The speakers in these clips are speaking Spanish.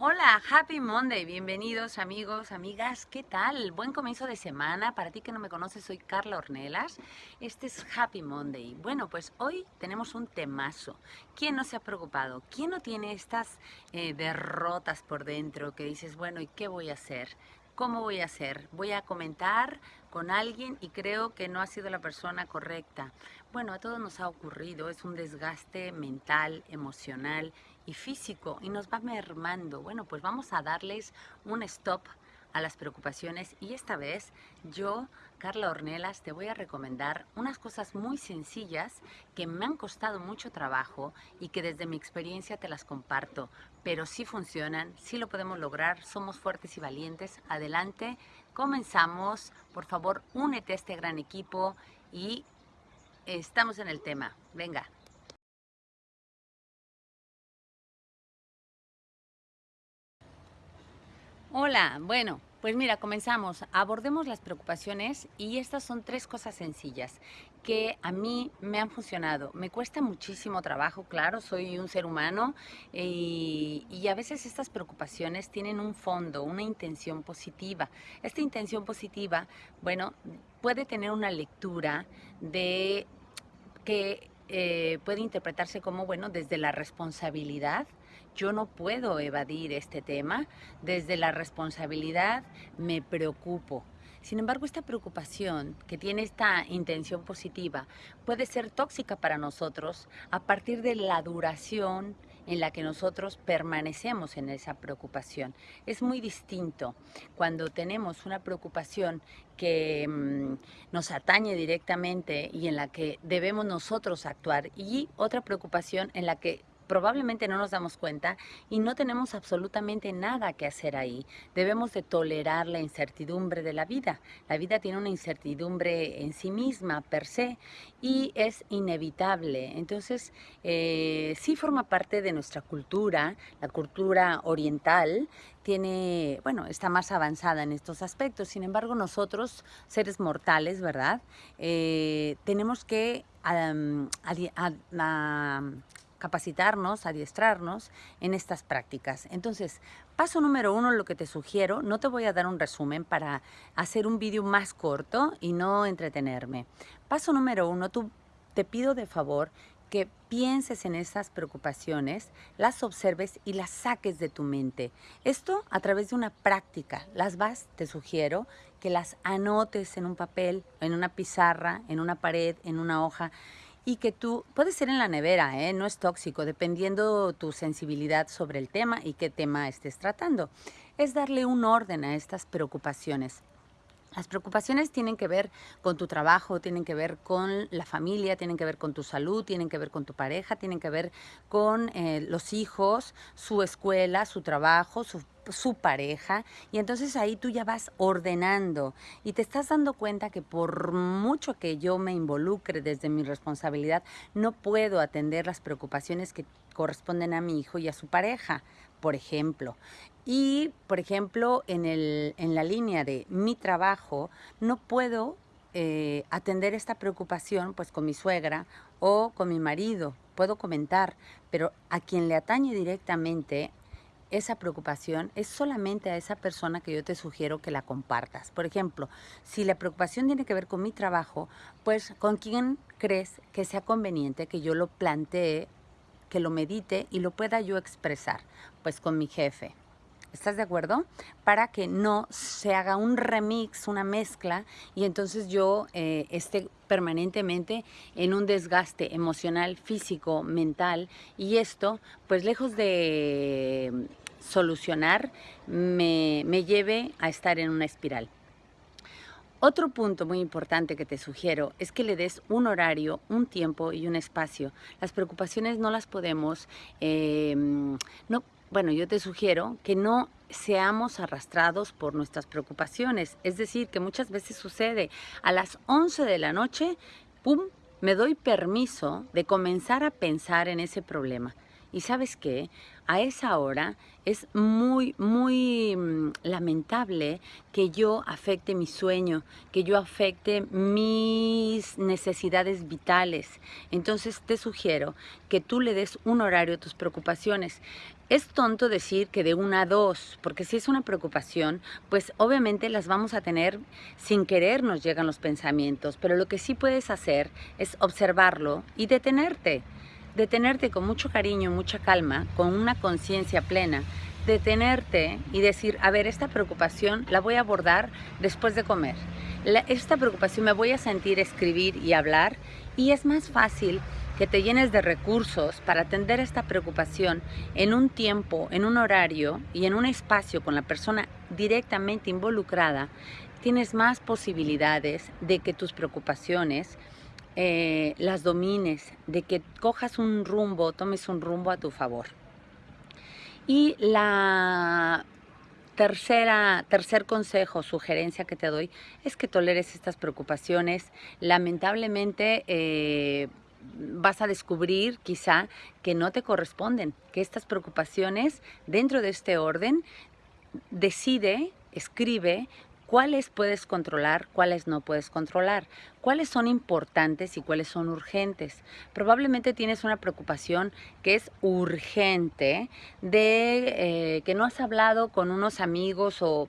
Hola, Happy Monday, bienvenidos amigos, amigas, ¿qué tal? Buen comienzo de semana, para ti que no me conoces soy Carla Ornelas, este es Happy Monday. Bueno, pues hoy tenemos un temazo, ¿quién no se ha preocupado? ¿Quién no tiene estas eh, derrotas por dentro que dices, bueno, ¿y qué voy a hacer? ¿Cómo voy a hacer? Voy a comentar con alguien y creo que no ha sido la persona correcta. Bueno, a todos nos ha ocurrido, es un desgaste mental, emocional físico y nos va mermando. Bueno, pues vamos a darles un stop a las preocupaciones y esta vez yo, Carla Ornelas, te voy a recomendar unas cosas muy sencillas que me han costado mucho trabajo y que desde mi experiencia te las comparto, pero sí funcionan, sí lo podemos lograr, somos fuertes y valientes. Adelante, comenzamos, por favor, únete a este gran equipo y estamos en el tema. Venga. Hola, bueno, pues mira, comenzamos. Abordemos las preocupaciones y estas son tres cosas sencillas que a mí me han funcionado. Me cuesta muchísimo trabajo, claro, soy un ser humano y, y, a veces estas preocupaciones tienen un fondo, una intención positiva. Esta intención positiva, bueno, puede tener una lectura de que eh, puede interpretarse como, bueno, desde la responsabilidad, yo no puedo evadir este tema, desde la responsabilidad me preocupo. Sin embargo, esta preocupación que tiene esta intención positiva puede ser tóxica para nosotros a partir de la duración en la que nosotros permanecemos en esa preocupación. Es muy distinto cuando tenemos una preocupación que mm, nos atañe directamente y en la que debemos nosotros actuar y otra preocupación en la que probablemente no nos damos cuenta y no tenemos absolutamente nada que hacer ahí. Debemos de tolerar la incertidumbre de la vida. La vida tiene una incertidumbre en sí misma, per se, y es inevitable. Entonces, eh, sí forma parte de nuestra cultura, la cultura oriental, tiene, bueno, está más avanzada en estos aspectos. Sin embargo, nosotros, seres mortales, ¿verdad? Eh, tenemos que capacitarnos, adiestrarnos en estas prácticas. Entonces, paso número uno, lo que te sugiero, no te voy a dar un resumen para hacer un vídeo más corto y no entretenerme. Paso número uno, tú, te pido de favor que pienses en esas preocupaciones, las observes y las saques de tu mente. Esto a través de una práctica. Las vas, te sugiero, que las anotes en un papel, en una pizarra, en una pared, en una hoja y que tú, puede ser en la nevera, ¿eh? no es tóxico, dependiendo tu sensibilidad sobre el tema y qué tema estés tratando. Es darle un orden a estas preocupaciones. Las preocupaciones tienen que ver con tu trabajo, tienen que ver con la familia, tienen que ver con tu salud, tienen que ver con tu pareja, tienen que ver con eh, los hijos, su escuela, su trabajo, su su pareja. Y entonces ahí tú ya vas ordenando y te estás dando cuenta que por mucho que yo me involucre desde mi responsabilidad, no puedo atender las preocupaciones que corresponden a mi hijo y a su pareja, por ejemplo. Y, por ejemplo, en, el, en la línea de mi trabajo, no puedo eh, atender esta preocupación pues con mi suegra o con mi marido. Puedo comentar, pero a quien le atañe directamente esa preocupación es solamente a esa persona que yo te sugiero que la compartas. Por ejemplo, si la preocupación tiene que ver con mi trabajo, pues ¿con quién crees que sea conveniente que yo lo plantee, que lo medite y lo pueda yo expresar? Pues con mi jefe. ¿Estás de acuerdo? Para que no se haga un remix, una mezcla, y entonces yo eh, esté permanentemente en un desgaste emocional, físico, mental, y esto, pues lejos de solucionar, me, me lleve a estar en una espiral. Otro punto muy importante que te sugiero es que le des un horario, un tiempo y un espacio. Las preocupaciones no las podemos, eh, no, bueno, yo te sugiero que no seamos arrastrados por nuestras preocupaciones. Es decir, que muchas veces sucede a las 11 de la noche, ¡pum!, me doy permiso de comenzar a pensar en ese problema. Y sabes qué, a esa hora es muy, muy mm, lamentable que yo afecte mi sueño, que yo afecte mis necesidades vitales. Entonces te sugiero que tú le des un horario a tus preocupaciones. es tonto decir que de una a dos, porque si es una preocupación, pues obviamente las vamos a tener sin querer nos llegan los pensamientos, pero lo que sí puedes hacer es observarlo y detenerte, detenerte con mucho cariño, mucha calma, con una conciencia plena, detenerte y decir, a ver, esta preocupación la voy a abordar después de comer. esta preocupación me voy a sentir escribir y hablar y es más fácil que te llenes de recursos para atender esta preocupación en un tiempo, en un horario y en un espacio con la persona directamente involucrada, tienes más posibilidades de que tus preocupaciones eh, las domines, de que cojas un rumbo, tomes un rumbo a tu favor. Y la tercera, tercer consejo, sugerencia que te doy, es que toleres estas preocupaciones. Lamentablemente, eh, vas a descubrir quizá que no te corresponden, que estas preocupaciones dentro de este orden decide, escribe cuáles puedes controlar, cuáles no puedes controlar, cuáles son importantes y cuáles son urgentes. Probablemente tienes una preocupación que es urgente de eh, que no has hablado con unos amigos o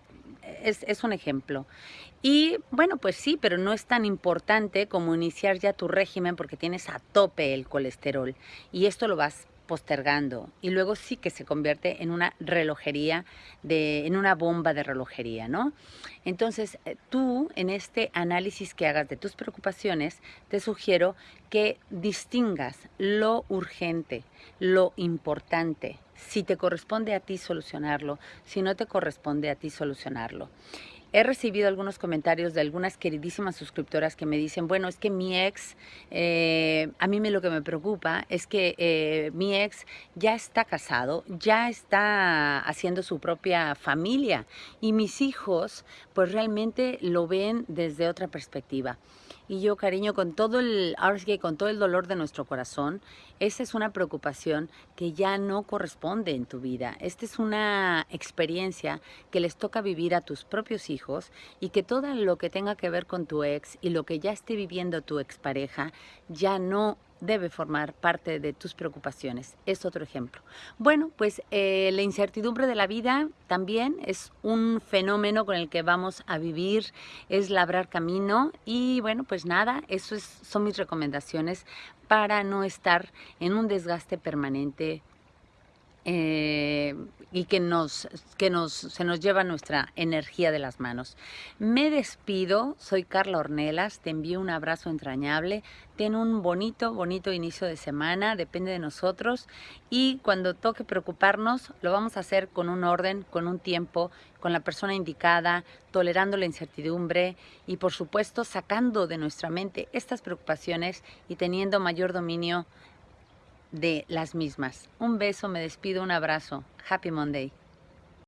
es, un ejemplo. Y bueno, pues sí, pero no es tan importante como iniciar ya tu régimen porque tienes a tope el colesterol y esto lo vas postergando y luego sí que se convierte en una relojería, de, en una bomba de relojería, ¿no? Entonces, eh, tú en este análisis que hagas de tus preocupaciones, te sugiero que distingas lo urgente, lo importante, si te corresponde a ti solucionarlo, si no te corresponde a ti solucionarlo. He recibido algunos comentarios de algunas queridísimas suscriptoras que me dicen, bueno, es que mi ex, eh, a mí me, lo que me preocupa es que eh, mi ex ya está casado, ya está haciendo su propia familia y mis hijos pues realmente lo ven desde otra perspectiva. Y yo, cariño, con todo el, con todo el dolor de nuestro corazón, esa es una preocupación que ya no corresponde en tu vida. Esta es una experiencia que les toca vivir a tus propios hijos y que todo lo que tenga que ver con tu ex y lo que ya esté viviendo tu expareja ya no debe formar parte de tus preocupaciones. Es otro ejemplo. Bueno, pues eh, la incertidumbre de la vida también es un fenómeno con el que vamos a vivir, es labrar camino y bueno, pues nada, eso son mis recomendaciones para no estar en un desgaste permanente eh, y que, nos, que nos, se nos lleva nuestra energía de las manos. Me despido, soy Carla Ornelas, te envío un abrazo entrañable, ten un bonito, bonito inicio de semana, depende de nosotros y cuando toque preocuparnos lo vamos a hacer con un orden, con un tiempo, con la persona indicada, tolerando la incertidumbre y por supuesto sacando de nuestra mente estas preocupaciones y teniendo mayor dominio de las mismas. Un beso, me despido, un abrazo. Happy Monday.